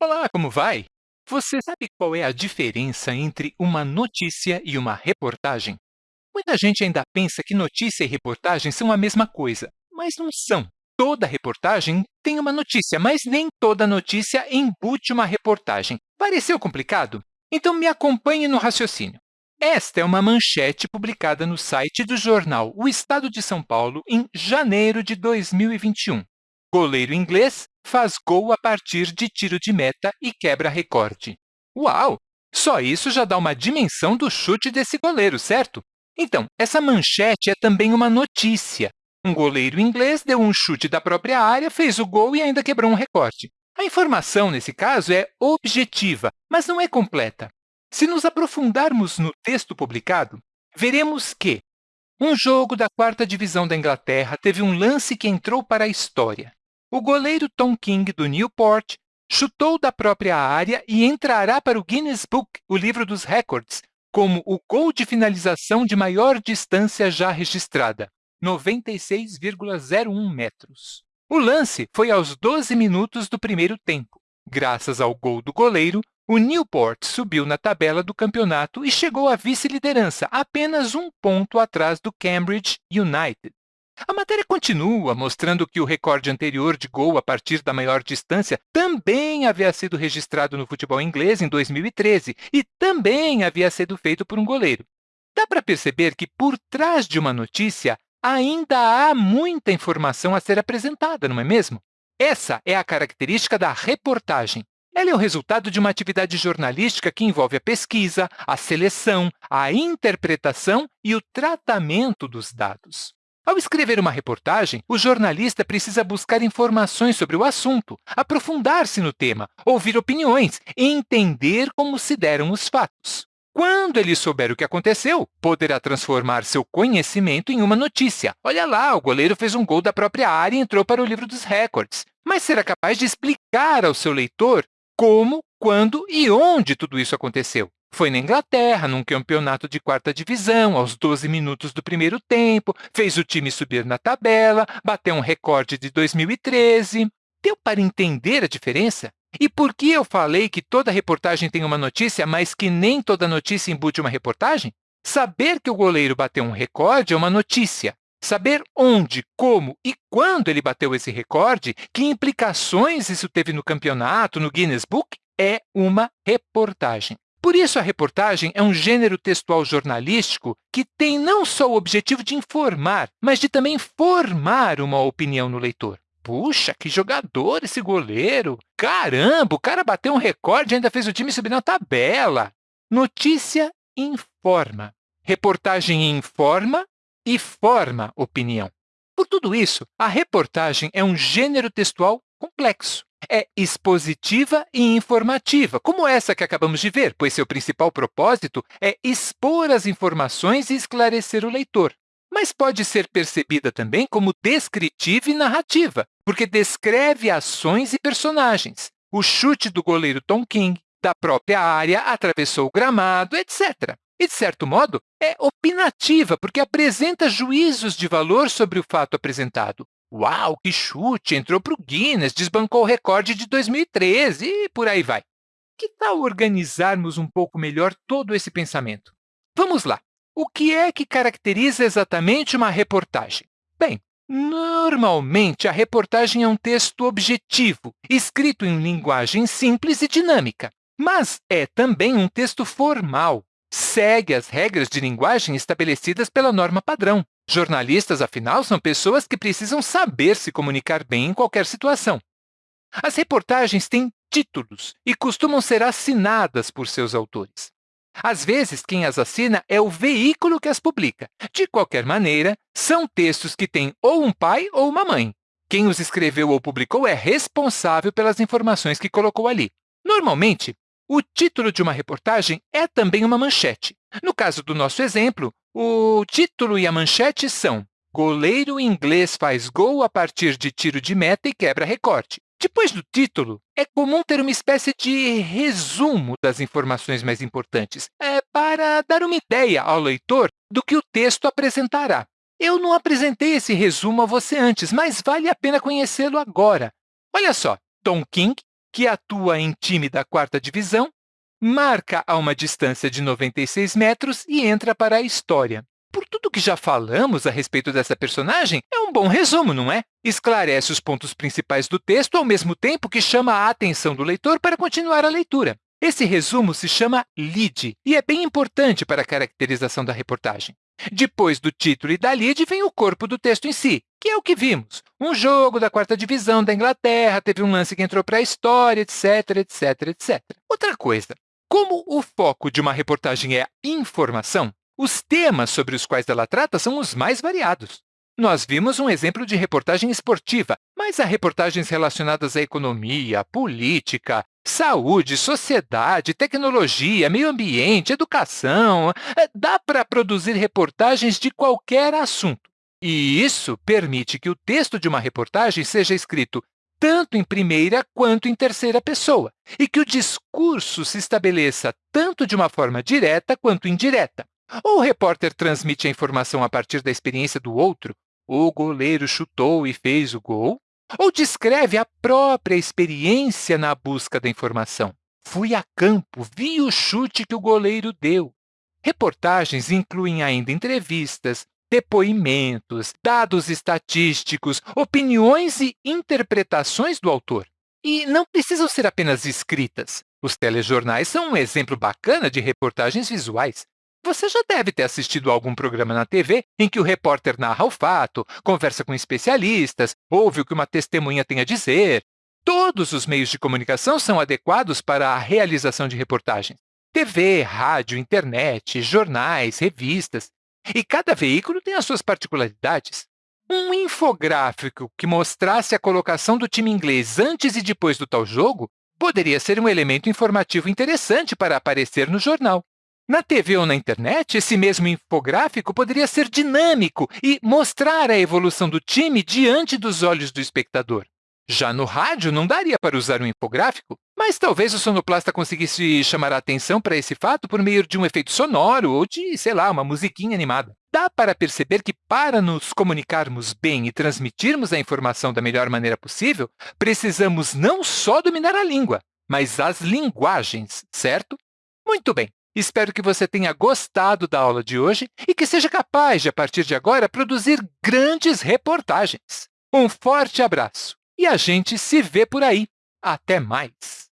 Olá, como vai? Você sabe qual é a diferença entre uma notícia e uma reportagem? Muita gente ainda pensa que notícia e reportagem são a mesma coisa, mas não são. Toda reportagem tem uma notícia, mas nem toda notícia embute uma reportagem. Pareceu complicado? Então me acompanhe no raciocínio. Esta é uma manchete publicada no site do jornal O Estado de São Paulo em janeiro de 2021. Goleiro inglês faz gol a partir de tiro de meta e quebra recorde. Uau! Só isso já dá uma dimensão do chute desse goleiro, certo? Então, essa manchete é também uma notícia. Um goleiro inglês deu um chute da própria área, fez o gol e ainda quebrou um recorde. A informação, nesse caso, é objetiva, mas não é completa. Se nos aprofundarmos no texto publicado, veremos que um jogo da quarta divisão da Inglaterra teve um lance que entrou para a história. O goleiro Tom King, do Newport, chutou da própria área e entrará para o Guinness Book, o livro dos recordes, como o gol de finalização de maior distância já registrada, 96,01 metros. O lance foi aos 12 minutos do primeiro tempo. Graças ao gol do goleiro, o Newport subiu na tabela do campeonato e chegou à vice-liderança, apenas um ponto atrás do Cambridge United. A matéria continua mostrando que o recorde anterior de gol a partir da maior distância também havia sido registrado no futebol inglês em 2013 e também havia sido feito por um goleiro. Dá para perceber que, por trás de uma notícia, ainda há muita informação a ser apresentada, não é mesmo? Essa é a característica da reportagem. Ela é o resultado de uma atividade jornalística que envolve a pesquisa, a seleção, a interpretação e o tratamento dos dados. Ao escrever uma reportagem, o jornalista precisa buscar informações sobre o assunto, aprofundar-se no tema, ouvir opiniões e entender como se deram os fatos. Quando ele souber o que aconteceu, poderá transformar seu conhecimento em uma notícia. Olha lá, o goleiro fez um gol da própria área e entrou para o livro dos recordes. Mas será capaz de explicar ao seu leitor como, quando e onde tudo isso aconteceu. Foi na Inglaterra, num campeonato de quarta divisão, aos 12 minutos do primeiro tempo, fez o time subir na tabela, bateu um recorde de 2013. Deu para entender a diferença? E por que eu falei que toda reportagem tem uma notícia, mas que nem toda notícia embute uma reportagem? Saber que o goleiro bateu um recorde é uma notícia. Saber onde, como e quando ele bateu esse recorde, que implicações isso teve no campeonato, no Guinness Book, é uma reportagem. Por isso, a reportagem é um gênero textual jornalístico que tem não só o objetivo de informar, mas de também formar uma opinião no leitor. Puxa, que jogador esse goleiro! Caramba, o cara bateu um recorde e ainda fez o time subir na tabela. Notícia informa. Reportagem informa e forma opinião. Por tudo isso, a reportagem é um gênero textual complexo é expositiva e informativa, como essa que acabamos de ver, pois seu principal propósito é expor as informações e esclarecer o leitor. Mas pode ser percebida também como descritiva e narrativa, porque descreve ações e personagens. O chute do goleiro Tom King, da própria área, atravessou o gramado, etc. E, de certo modo, é opinativa, porque apresenta juízos de valor sobre o fato apresentado. Uau, que chute! Entrou para o Guinness, desbancou o recorde de 2013 e por aí vai. Que tal organizarmos um pouco melhor todo esse pensamento? Vamos lá! O que é que caracteriza exatamente uma reportagem? Bem, normalmente a reportagem é um texto objetivo, escrito em linguagem simples e dinâmica, mas é também um texto formal, segue as regras de linguagem estabelecidas pela norma padrão. Jornalistas, afinal, são pessoas que precisam saber se comunicar bem em qualquer situação. As reportagens têm títulos e costumam ser assinadas por seus autores. Às vezes, quem as assina é o veículo que as publica. De qualquer maneira, são textos que têm ou um pai ou uma mãe. Quem os escreveu ou publicou é responsável pelas informações que colocou ali. Normalmente, o título de uma reportagem é também uma manchete. No caso do nosso exemplo, o título e a manchete são Goleiro inglês faz gol a partir de tiro de meta e quebra recorde. Depois do título, é comum ter uma espécie de resumo das informações mais importantes, é, para dar uma ideia ao leitor do que o texto apresentará. Eu não apresentei esse resumo a você antes, mas vale a pena conhecê-lo agora. Olha só, Tom King que atua em time da quarta divisão, marca a uma distância de 96 metros e entra para a história. Por tudo que já falamos a respeito dessa personagem, é um bom resumo, não é? Esclarece os pontos principais do texto ao mesmo tempo que chama a atenção do leitor para continuar a leitura. Esse resumo se chama lead e é bem importante para a caracterização da reportagem. Depois do título e da lead vem o corpo do texto em si, que é o que vimos. Um jogo da quarta divisão da Inglaterra, teve um lance que entrou para a história, etc, etc, etc. Outra coisa, como o foco de uma reportagem é informação, os temas sobre os quais ela trata são os mais variados. Nós vimos um exemplo de reportagem esportiva, mas há reportagens relacionadas à economia, política, saúde, sociedade, tecnologia, meio ambiente, educação. É, dá para produzir reportagens de qualquer assunto. E isso permite que o texto de uma reportagem seja escrito tanto em primeira quanto em terceira pessoa, e que o discurso se estabeleça tanto de uma forma direta quanto indireta. Ou o repórter transmite a informação a partir da experiência do outro, o goleiro chutou e fez o gol, ou descreve a própria experiência na busca da informação. Fui a campo, vi o chute que o goleiro deu. Reportagens incluem ainda entrevistas, depoimentos, dados estatísticos, opiniões e interpretações do autor. E não precisam ser apenas escritas. Os telejornais são um exemplo bacana de reportagens visuais. Você já deve ter assistido a algum programa na TV em que o repórter narra o fato, conversa com especialistas, ouve o que uma testemunha tem a dizer. Todos os meios de comunicação são adequados para a realização de reportagens. TV, rádio, internet, jornais, revistas. E cada veículo tem as suas particularidades. Um infográfico que mostrasse a colocação do time inglês antes e depois do tal jogo poderia ser um elemento informativo interessante para aparecer no jornal. Na TV ou na internet, esse mesmo infográfico poderia ser dinâmico e mostrar a evolução do time diante dos olhos do espectador. Já no rádio, não daria para usar um infográfico, mas talvez o sonoplasta conseguisse chamar a atenção para esse fato por meio de um efeito sonoro ou de, sei lá, uma musiquinha animada. Dá para perceber que, para nos comunicarmos bem e transmitirmos a informação da melhor maneira possível, precisamos não só dominar a língua, mas as linguagens, certo? Muito bem. Espero que você tenha gostado da aula de hoje e que seja capaz de, a partir de agora, produzir grandes reportagens. Um forte abraço e a gente se vê por aí. Até mais!